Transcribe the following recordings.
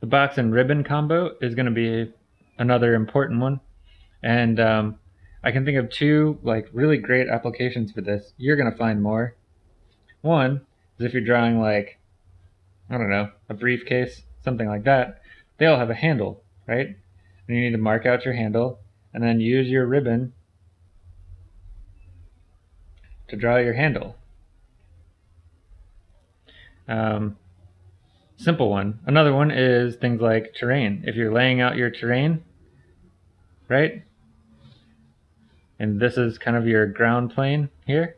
The box and ribbon combo is going to be another important one. And um, I can think of two like really great applications for this. You're going to find more. One is if you're drawing like, I don't know, a briefcase, something like that. They all have a handle, right? And you need to mark out your handle and then use your ribbon to draw your handle. Um, simple one. Another one is things like terrain. If you're laying out your terrain, right? And this is kind of your ground plane here.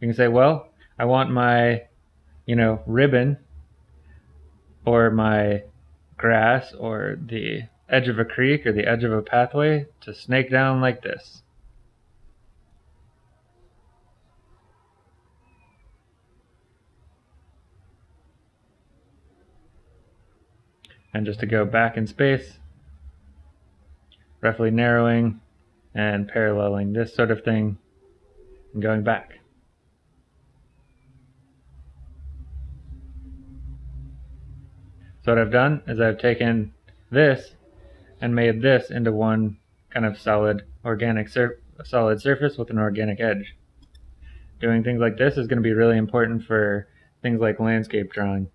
You can say, well, I want my, you know, ribbon or my grass or the edge of a creek or the edge of a pathway to snake down like this. And just to go back in space, roughly narrowing and paralleling this sort of thing and going back. So what I've done is I've taken this and made this into one kind of solid organic sur solid surface with an organic edge. Doing things like this is going to be really important for things like landscape drawing.